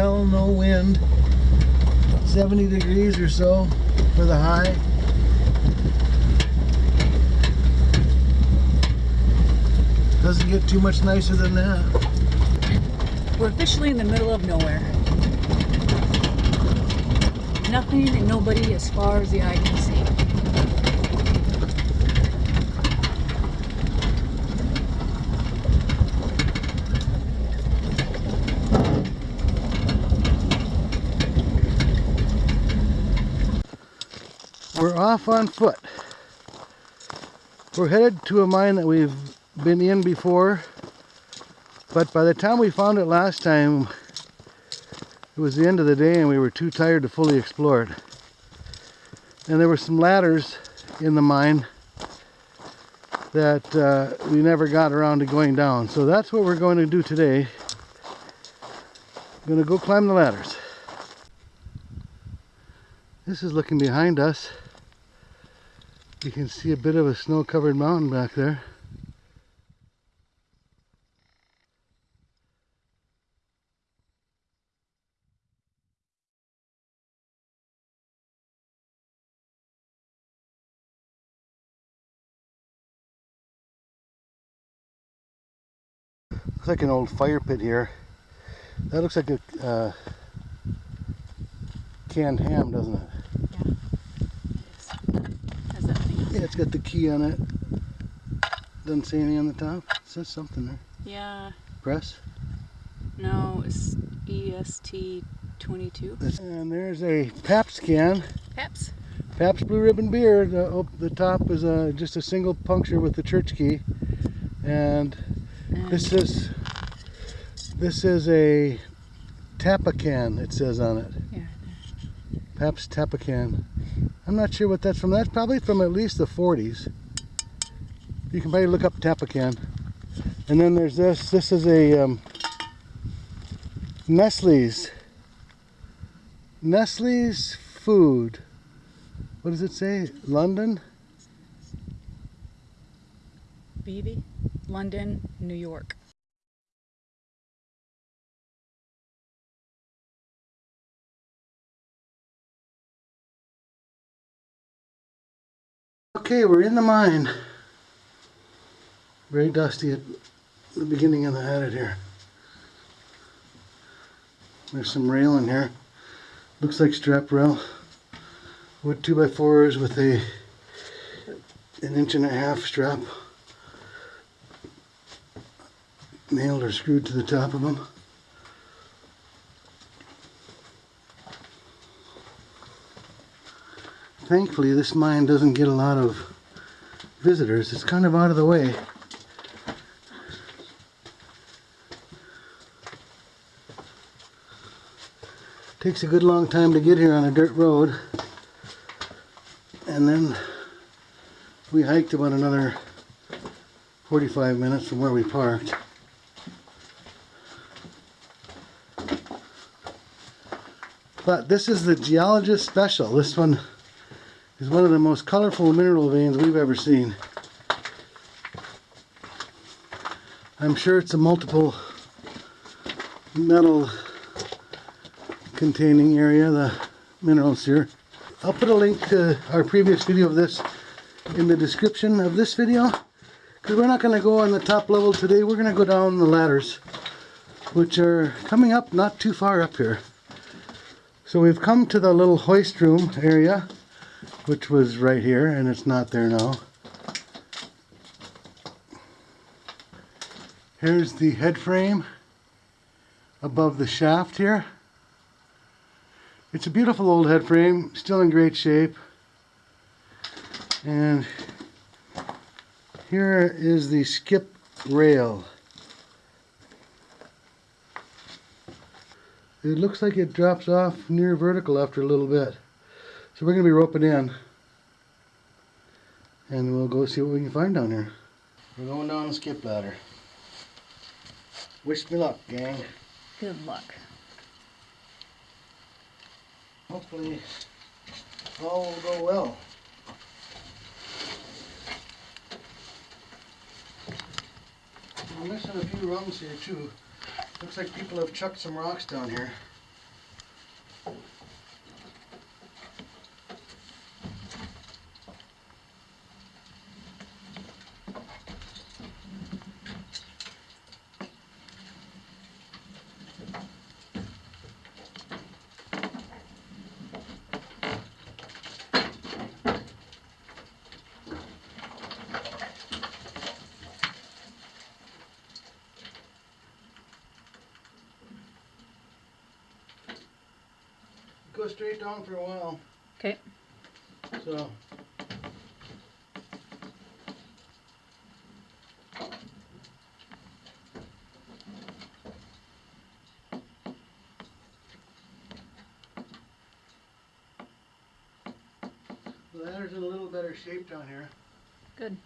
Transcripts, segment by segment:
swell, no wind. 70 degrees or so for the high. Doesn't get too much nicer than that. We're officially in the middle of nowhere. Nothing and nobody as far as the eye can see. We're off on foot. We're headed to a mine that we've been in before, but by the time we found it last time, it was the end of the day and we were too tired to fully explore it. And there were some ladders in the mine that uh, we never got around to going down. So that's what we're going to do today. We're going to go climb the ladders. This is looking behind us. You can see a bit of a snow-covered mountain back there. Looks like an old fire pit here. That looks like a uh, canned ham, doesn't it? Has that thing. Yeah, it's got the key on it. Doesn't say anything on the top. It says something there. Yeah, Press. no, it's EST 22. And there's a Pabst can. Peps. Pabst Blue Ribbon beer. The, oh, the top is a, just a single puncture with the church key. And And this is this is a Tapacan. It says on it. Yeah. Pabst Tapacan. I'm not sure what that's from. That's probably from at least the 40s. You can probably look up Tapacan. And then there's this. This is a um, Nestle's. Nestle's food. What does it say? London? BB, London, New York. Okay, we're in the mine. Very dusty at the beginning of the headed here. There's some rail in here. Looks like strap rail. Wood 2x4s with a an inch and a half strap nailed or screwed to the top of them. Thankfully, this mine doesn't get a lot of visitors. It's kind of out of the way. Takes a good long time to get here on a dirt road. And then we hiked about another 45 minutes from where we parked. But this is the geologist special. This one is one of the most colorful mineral veins we've ever seen. I'm sure it's a multiple metal containing area, the minerals here. I'll put a link to our previous video of this in the description of this video because we're not going to go on the top level today. We're going to go down the ladders which are coming up not too far up here. So we've come to the little hoist room area which was right here and it's not there now. Here's the head frame above the shaft here. It's a beautiful old head frame, still in great shape. And here is the skip rail. It looks like it drops off near vertical after a little bit. So we're going to be roping in. And we'll go see what we can find down here. We're going down the skip ladder. Wish me luck, gang. Good luck. Hopefully all will go well. I'm missing a few rungs here too. Looks like people have chucked some rocks down here. Down for a while. Okay. So. Ladder's in a little better shape down here. Good.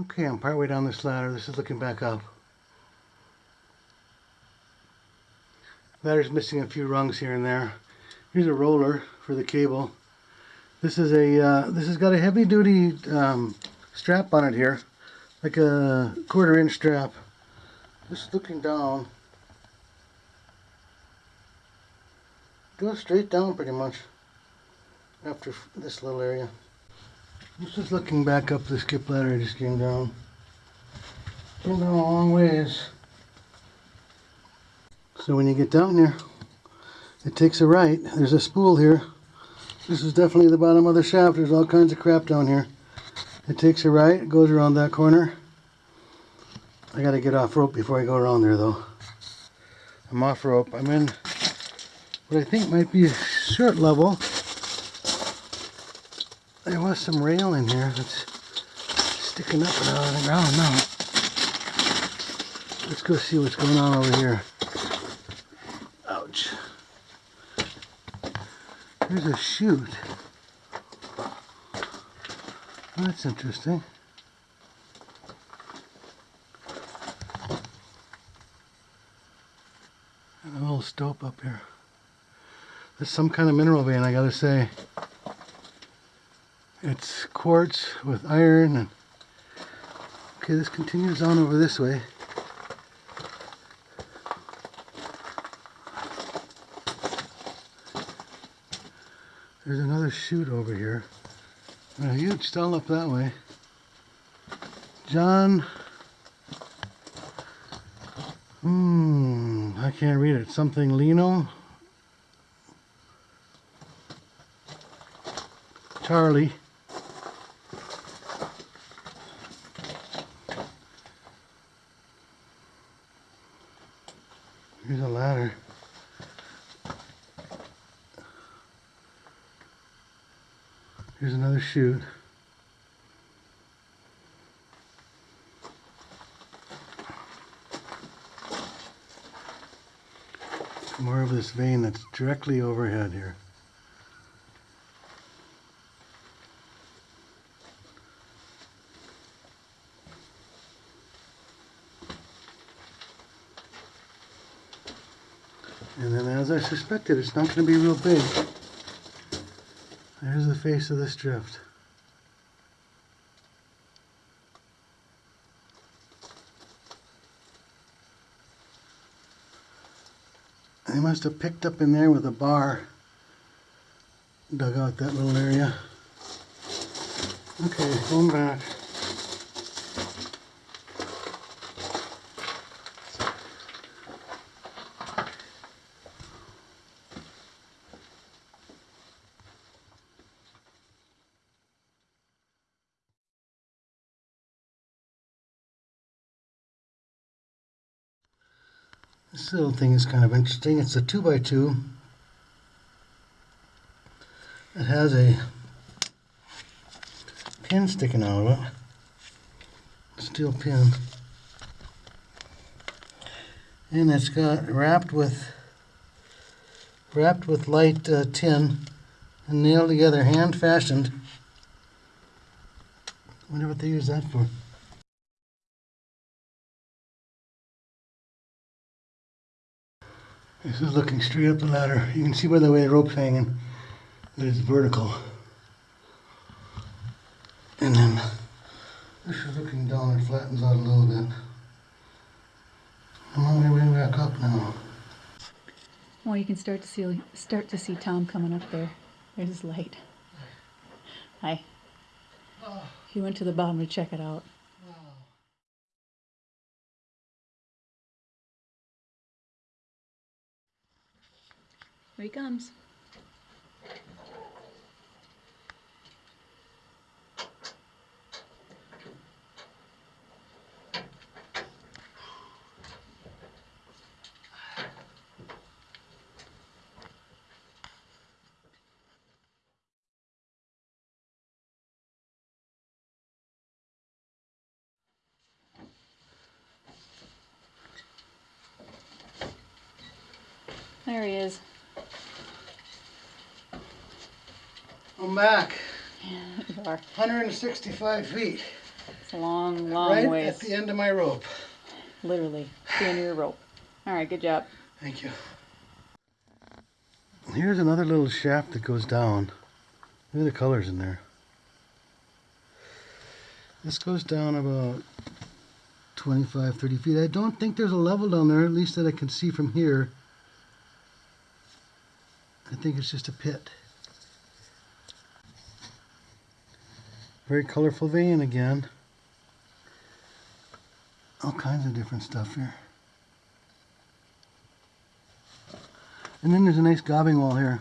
Okay, I'm partway down this ladder. This is looking back up. Ladder's missing a few rungs here and there. Here's a roller for the cable. This is a uh, this has got a heavy duty um, strap on it here, like a quarter inch strap. Just looking down, goes straight down pretty much after this little area. This is looking back up the skip ladder I just came down. Came down a long ways. So when you get down there, it takes a right. There's a spool here. This is definitely the bottom of the shaft. There's all kinds of crap down here. It takes a right, it goes around that corner. I gotta get off rope before I go around there though. I'm off rope. I'm in what I think might be a short level. There was some rail in here that's sticking up out of the ground now. Let's go see what's going on over here. Ouch. There's a chute. That's interesting. And a little stope up here. There's some kind of mineral vein, I gotta say. It's quartz with iron and okay this continues on over this way. There's another chute over here. And a huge stall up that way. John hmm I can't read it. Something Lino? Charlie Here's a ladder. Chute. More of this vein that's directly overhead here. And then as I suspected, it's not going to be real big. Face of this drift. They must have picked up in there with a bar. Dug out that little area. Okay, going back. This little thing is kind of interesting. It's a 2 by 2 It has a pin sticking out of it. Steel pin. And it's got wrapped with wrapped with light uh, tin and nailed together, hand fashioned. I Wonder what they use that for. This is looking straight up the ladder. You can see by the way the rope's hanging that it's vertical. And then this is looking down, it flattens out a little bit. I'm on my way back up now. Well, you can start to see start to see Tom coming up there. There's his light. Hi. He went to the bottom to check it out. Here he comes. There he is. I'm back. You are. 165 feet. It's a long, long right ways. at the end of my rope. Literally. The end of your rope. All right, good job. Thank you. Here's another little shaft that goes down. Look at the colors in there. This goes down about 25, 30 feet. I don't think there's a level down there, at least that I can see from here. I think it's just a pit. Very colorful vein again. All kinds of different stuff here. And then there's a nice gobbing wall here.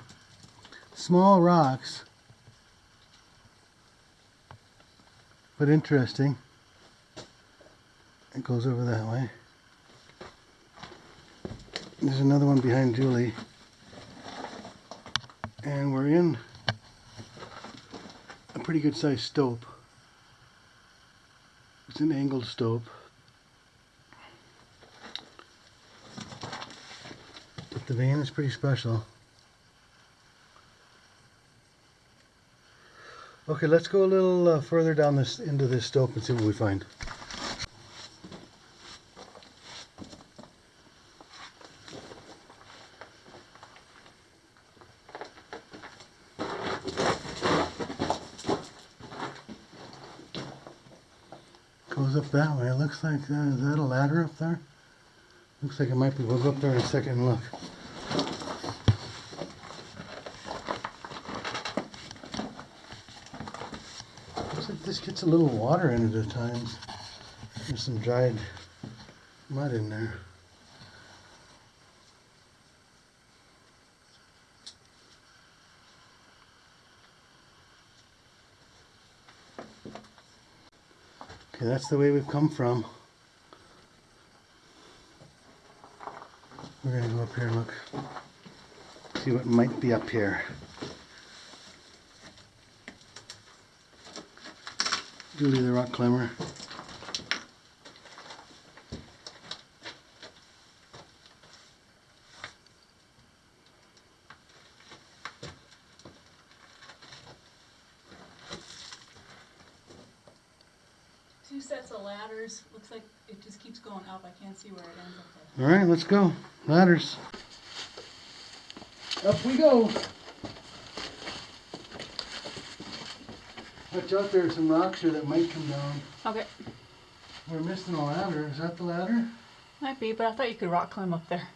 Small rocks. But interesting. It goes over that way. There's another one behind Julie. And we're in pretty good sized stope. It's an angled stope. But the vein is pretty special. Okay, let's go a little uh, further down this into this stope and see what we find. Goes up that way. It looks like uh, is that a ladder up there? Looks like it might be. We'll go up there in a second and look. Looks like this gets a little water in it at times. There's some dried mud in there. Okay, that's the way we've come from. We're gonna go up here and look. See what might be up here. Julie the rock climber. Two sets of ladders. Looks like it just keeps going up. I can't see where it ends up. All right, let's go. Ladders. Up we go. Watch out, there are some rocks here that might come down. Okay. We're missing a ladder. Is that the ladder? Might be, but I thought you could rock climb up there.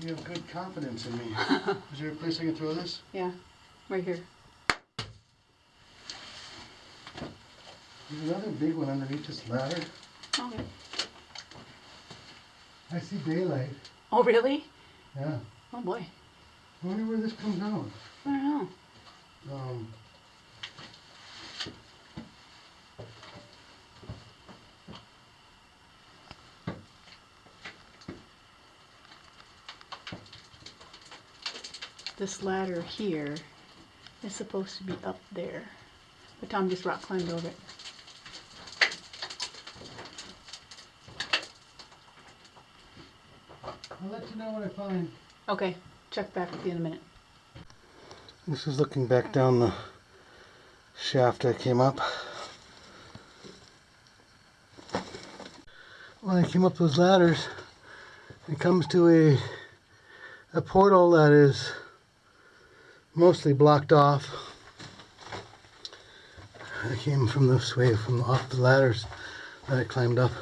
You have good confidence in me. Is there a place I can throw this? Yeah. Right here. There's another big one underneath this ladder. Okay. I see daylight. Oh, really? Yeah. Oh, boy. I wonder where this comes out. I don't know. Um, This ladder here is supposed to be up there. But Tom just rock climbed over it. I'll let you know what I find. Okay. Check back with you in a minute. This is looking back down the shaft I came up. When I came up those ladders, it comes to a a portal that is mostly blocked off. I came from this way, from off the ladders that I climbed up.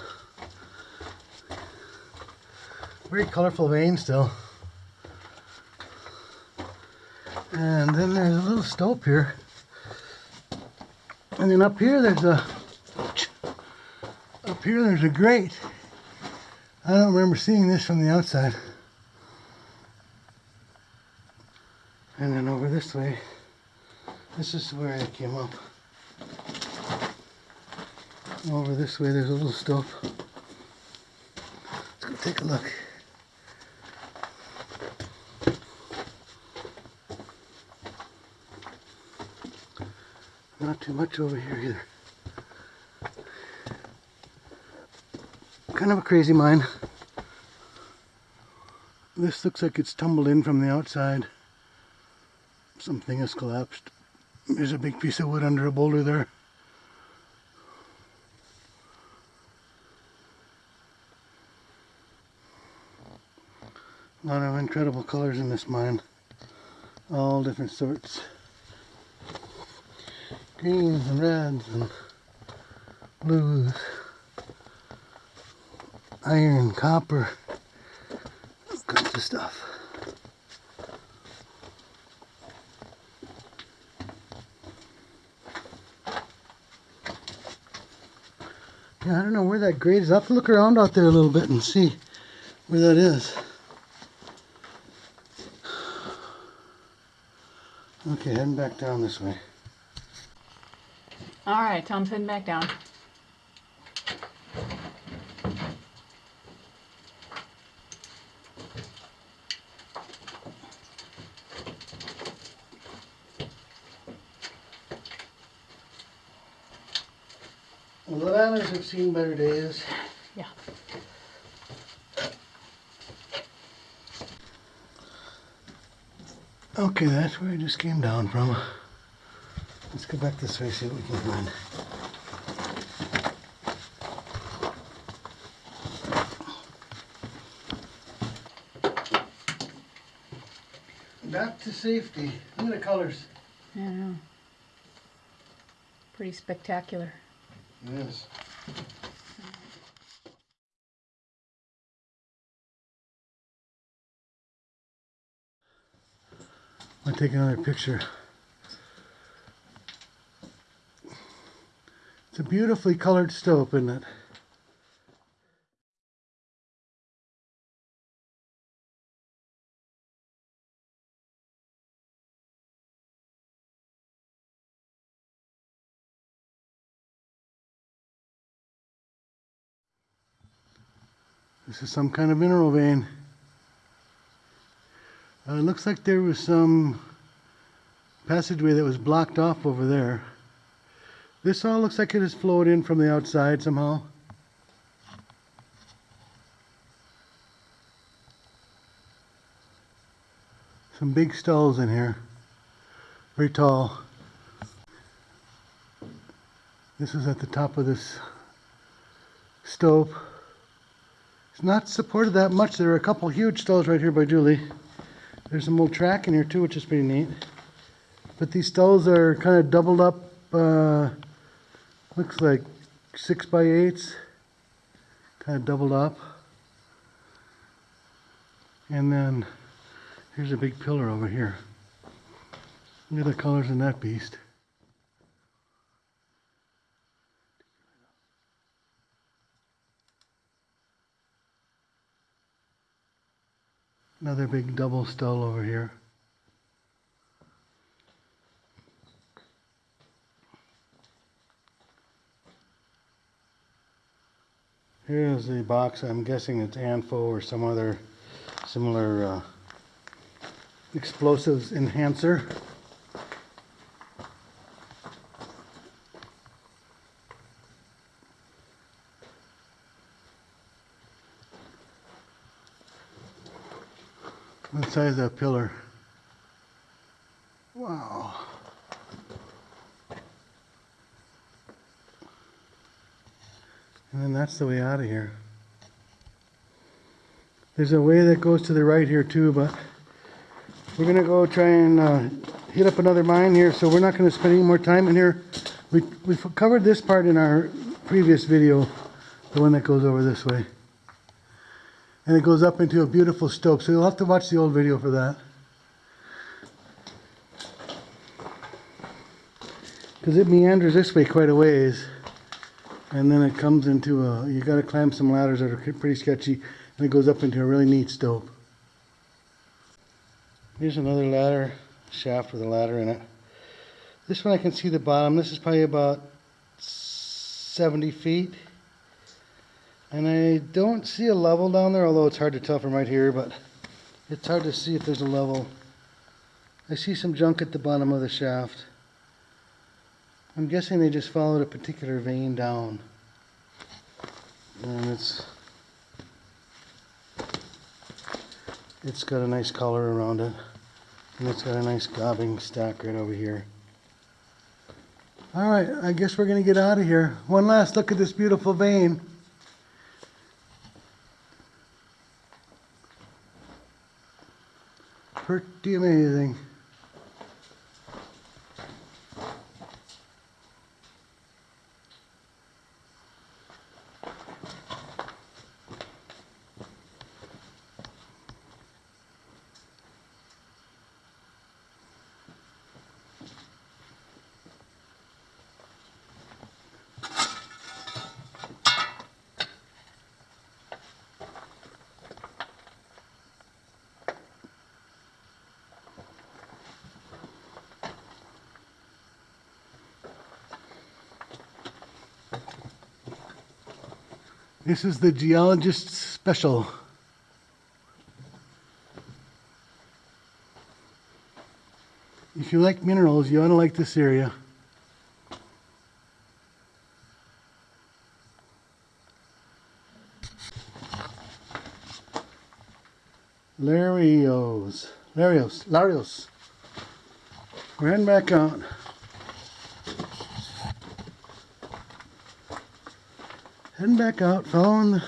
Very colorful vein still. And then there's a little stope here. And then up here there's a up here there's a grate. I don't remember seeing this from the outside. And then over this way, this is where I came up. Over this way, there's a little stope. Let's go take a look. Not too much over here either. Kind of a crazy mine. This looks like it's tumbled in from the outside. Something has collapsed. There's a big piece of wood under a boulder there. A lot of incredible colors in this mine. All different sorts. Greens and reds and blues. Iron, copper. All kinds of stuff. Yeah, I don't know where that grade is. I'll have to look around out there a little bit and see where that is. Okay, heading back down this way. All right, Tom's heading back down. Well, the ladders have seen better days. Yeah. Okay, that's where I just came down from. Let's go back this way, see what we can find. Back to safety. Look at the colors. I know. Pretty spectacular. Yes. I'll take another picture. It's a beautifully colored stope, isn't it? This is some kind of mineral vein. Uh, it looks like there was some passageway that was blocked off over there. This all looks like it has flowed in from the outside somehow. Some big stalls in here. Very tall. This is at the top of this stope. It's not supported that much. There are a couple huge stalls right here by Julie. There's some old track in here too, which is pretty neat. But these stalls are kind of doubled up, uh, looks like six by eights, kind of doubled up. And then here's a big pillar over here. Look at the colors in that beast. Another big double stall over here. Here's the box. I'm guessing it's ANFO or some other similar uh, explosives enhancer. What size that pillar? Wow. And then that's the way out of here. There's a way that goes to the right here too, but we're gonna go try and uh, hit up another mine here, so we're not gonna spend any more time in here. We, we've covered this part in our previous video, the one that goes over this way. And it goes up into a beautiful stope, so you'll have to watch the old video for that. Because it meanders this way quite a ways. And then it comes into a, you gotta climb some ladders that are pretty sketchy, and it goes up into a really neat stope Here's another ladder shaft with a ladder in it. This one I can see the bottom. This is probably about 70 feet. And I don't see a level down there, although it's hard to tell from right here, but it's hard to see if there's a level. I see some junk at the bottom of the shaft. I'm guessing they just followed a particular vein down. And it's it's got a nice color around it. And it's got a nice gobbing stack right over here. Alright, I guess we're gonna get out of here. One last look at this beautiful vein. Pretty amazing. This is the geologist special. If you like minerals, you ought to like this area. Larios. Larios. Larios. Heading back out. Heading back out, following the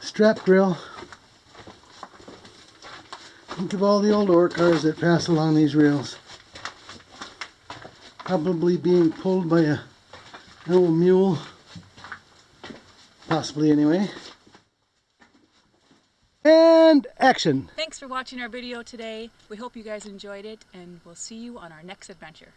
strap grill. Think of all the old ore cars that pass along these rails. Probably being pulled by a old mule. Possibly anyway. And action! Thanks for watching our video today. We hope you guys enjoyed it, and we'll see you on our next adventure.